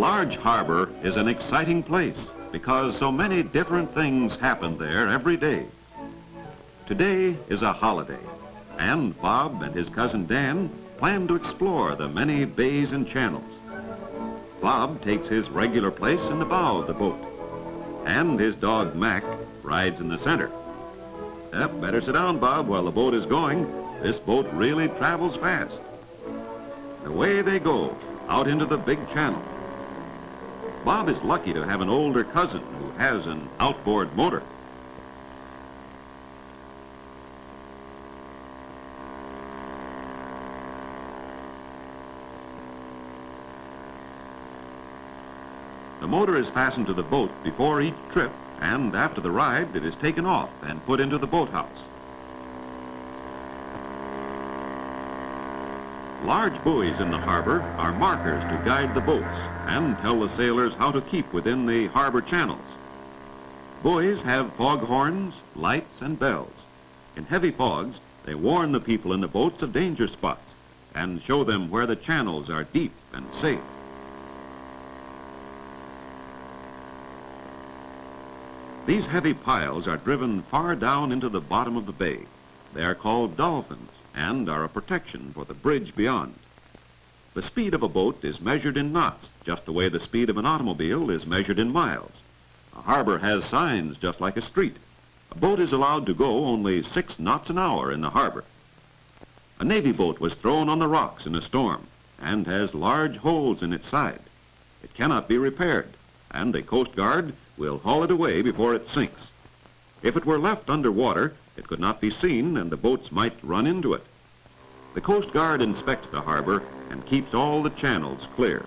large harbor is an exciting place because so many different things happen there every day. Today is a holiday, and Bob and his cousin Dan plan to explore the many bays and channels. Bob takes his regular place in the bow of the boat, and his dog Mac rides in the center. Yep, better sit down, Bob, while the boat is going. This boat really travels fast. Away they go, out into the big channel. Bob is lucky to have an older cousin who has an outboard motor. The motor is fastened to the boat before each trip, and after the ride, it is taken off and put into the boathouse. Large buoys in the harbor are markers to guide the boats and tell the sailors how to keep within the harbor channels. Buoys have fog horns, lights, and bells. In heavy fogs, they warn the people in the boats of danger spots and show them where the channels are deep and safe. These heavy piles are driven far down into the bottom of the bay. They are called dolphins and are a protection for the bridge beyond. The speed of a boat is measured in knots, just the way the speed of an automobile is measured in miles. A harbor has signs just like a street. A boat is allowed to go only six knots an hour in the harbor. A Navy boat was thrown on the rocks in a storm and has large holes in its side. It cannot be repaired, and the Coast Guard will haul it away before it sinks. If it were left underwater, it could not be seen and the boats might run into it. The Coast Guard inspects the harbor and keeps all the channels clear.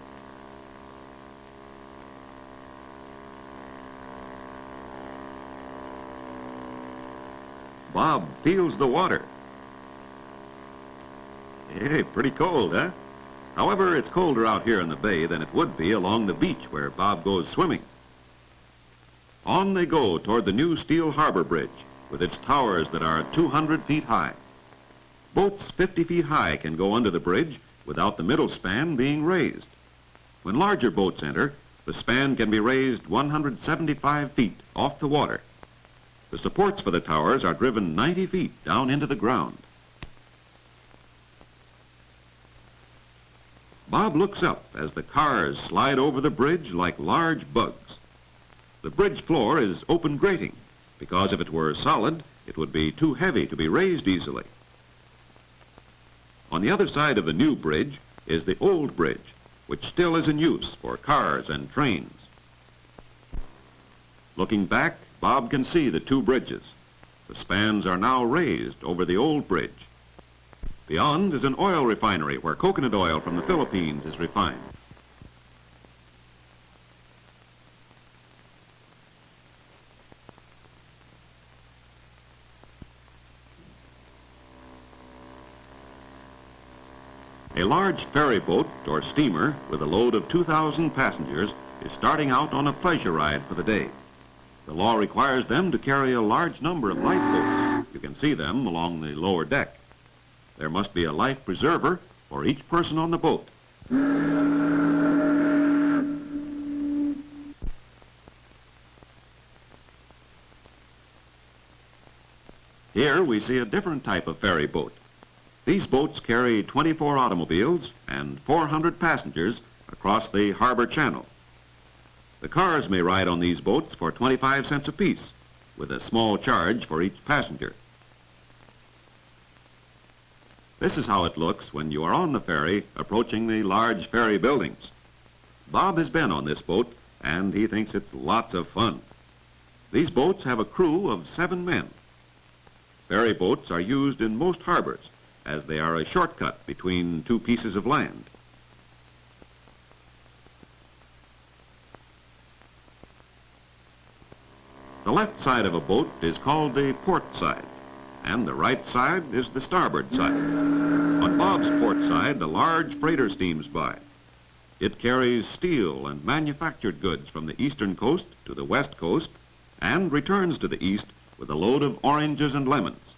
Bob feels the water. Hey, pretty cold, huh? However, it's colder out here in the bay than it would be along the beach where Bob goes swimming. On they go toward the new steel harbor bridge with its towers that are 200 feet high. Boats 50 feet high can go under the bridge without the middle span being raised. When larger boats enter, the span can be raised 175 feet off the water. The supports for the towers are driven 90 feet down into the ground. Bob looks up as the cars slide over the bridge like large bugs. The bridge floor is open grating because if it were solid, it would be too heavy to be raised easily. On the other side of the new bridge is the old bridge, which still is in use for cars and trains. Looking back, Bob can see the two bridges. The spans are now raised over the old bridge. Beyond is an oil refinery where coconut oil from the Philippines is refined. A large ferry boat or steamer with a load of 2,000 passengers is starting out on a pleasure ride for the day. The law requires them to carry a large number of lifeboats. You can see them along the lower deck. There must be a life preserver for each person on the boat. Here we see a different type of ferry boat. These boats carry 24 automobiles and 400 passengers across the harbor channel. The cars may ride on these boats for 25 cents apiece, with a small charge for each passenger. This is how it looks when you are on the ferry approaching the large ferry buildings. Bob has been on this boat and he thinks it's lots of fun. These boats have a crew of seven men. Ferry boats are used in most harbors as they are a shortcut between two pieces of land. The left side of a boat is called the port side, and the right side is the starboard side. On Bob's port side, the large freighter steams by. It carries steel and manufactured goods from the eastern coast to the west coast and returns to the east with a load of oranges and lemons.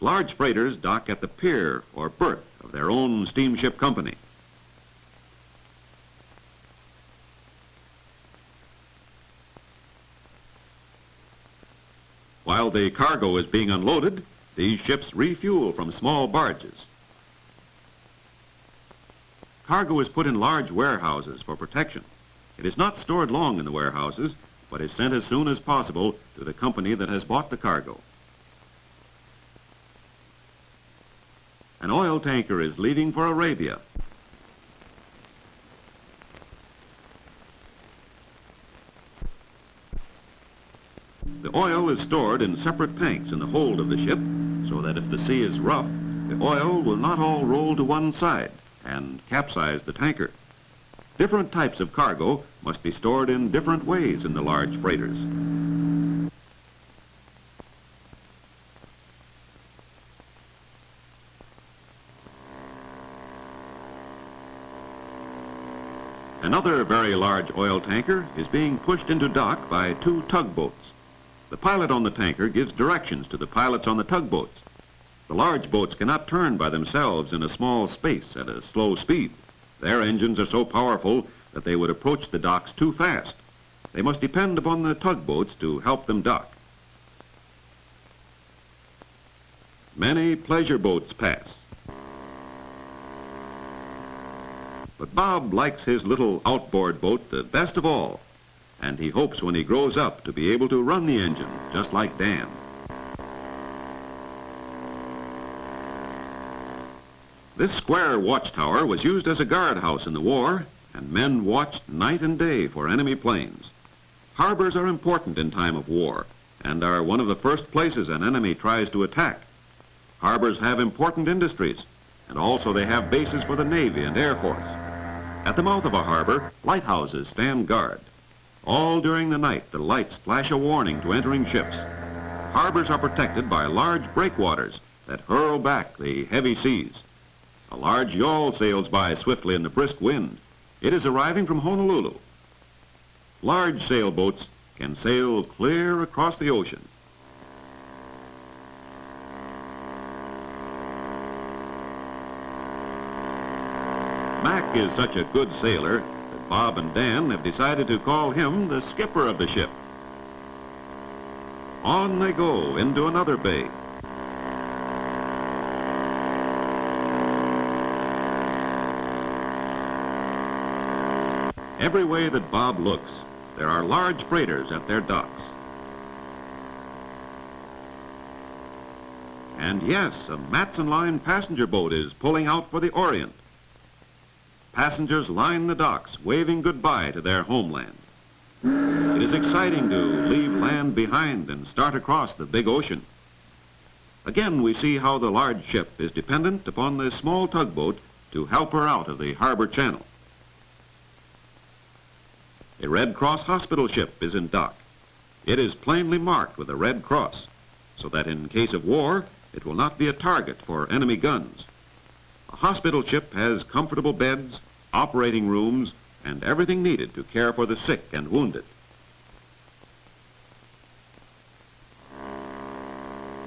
Large freighters dock at the pier or berth of their own steamship company. While the cargo is being unloaded, these ships refuel from small barges. Cargo is put in large warehouses for protection. It is not stored long in the warehouses, but is sent as soon as possible to the company that has bought the cargo. An oil tanker is leaving for Arabia. The oil is stored in separate tanks in the hold of the ship so that if the sea is rough, the oil will not all roll to one side and capsize the tanker. Different types of cargo must be stored in different ways in the large freighters. Another very large oil tanker is being pushed into dock by two tugboats. The pilot on the tanker gives directions to the pilots on the tugboats. The large boats cannot turn by themselves in a small space at a slow speed. Their engines are so powerful that they would approach the docks too fast. They must depend upon the tugboats to help them dock. Many pleasure boats pass. But Bob likes his little outboard boat the best of all, and he hopes when he grows up to be able to run the engine just like Dan. This square watchtower was used as a guardhouse in the war, and men watched night and day for enemy planes. Harbors are important in time of war and are one of the first places an enemy tries to attack. Harbors have important industries, and also they have bases for the Navy and Air Force. At the mouth of a harbor, lighthouses stand guard. All during the night, the lights flash a warning to entering ships. Harbors are protected by large breakwaters that hurl back the heavy seas. A large yawl sails by swiftly in the brisk wind. It is arriving from Honolulu. Large sailboats can sail clear across the ocean. Is such a good sailor that Bob and Dan have decided to call him the skipper of the ship. On they go into another bay. Every way that Bob looks, there are large freighters at their docks. And yes, a Matson Line passenger boat is pulling out for the Orient. Passengers line the docks, waving goodbye to their homeland. It is exciting to leave land behind and start across the big ocean. Again, we see how the large ship is dependent upon the small tugboat to help her out of the harbor channel. A Red Cross hospital ship is in dock. It is plainly marked with a red cross, so that in case of war, it will not be a target for enemy guns. A hospital ship has comfortable beds, operating rooms, and everything needed to care for the sick and wounded.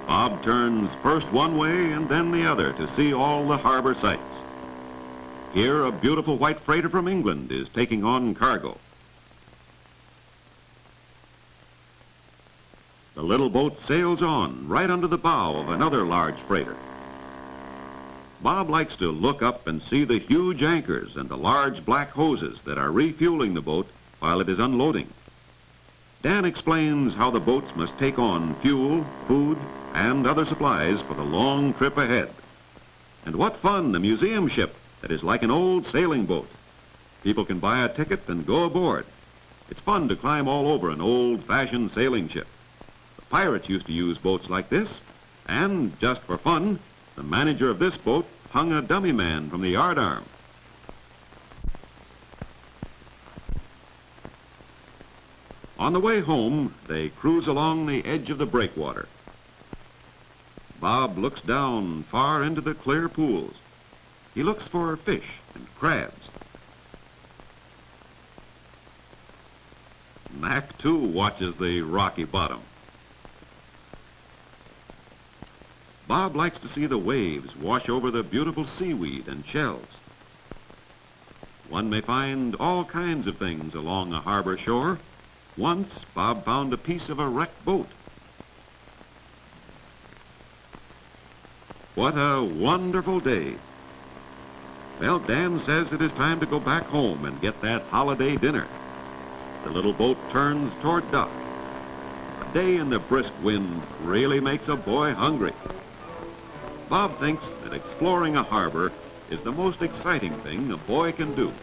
Bob turns first one way and then the other to see all the harbor sights. Here, a beautiful white freighter from England is taking on cargo. The little boat sails on right under the bow of another large freighter. Bob likes to look up and see the huge anchors and the large black hoses that are refueling the boat while it is unloading. Dan explains how the boats must take on fuel, food, and other supplies for the long trip ahead. And what fun, the museum ship that is like an old sailing boat. People can buy a ticket and go aboard. It's fun to climb all over an old-fashioned sailing ship. The pirates used to use boats like this, and just for fun, the manager of this boat hung a dummy man from the yardarm. On the way home, they cruise along the edge of the breakwater. Bob looks down far into the clear pools. He looks for fish and crabs. Mac, too, watches the rocky bottom. Bob likes to see the waves wash over the beautiful seaweed and shells. One may find all kinds of things along a harbor shore. Once, Bob found a piece of a wrecked boat. What a wonderful day. Well, Dan says it is time to go back home and get that holiday dinner. The little boat turns toward dock. A day in the brisk wind really makes a boy hungry. Bob thinks that exploring a harbor is the most exciting thing a boy can do.